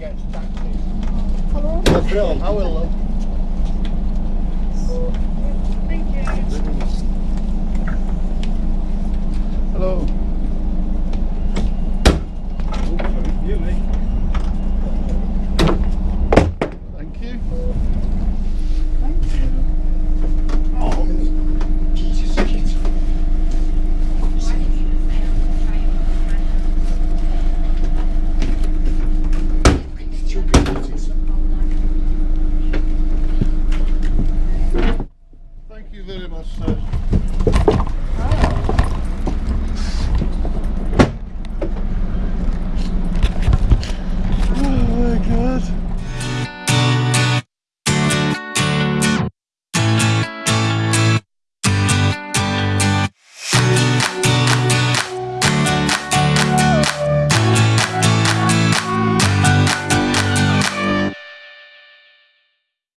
gets taxis. Hello. That's brilliant. How will love. Thank you. Hello. Thank you very much, sir.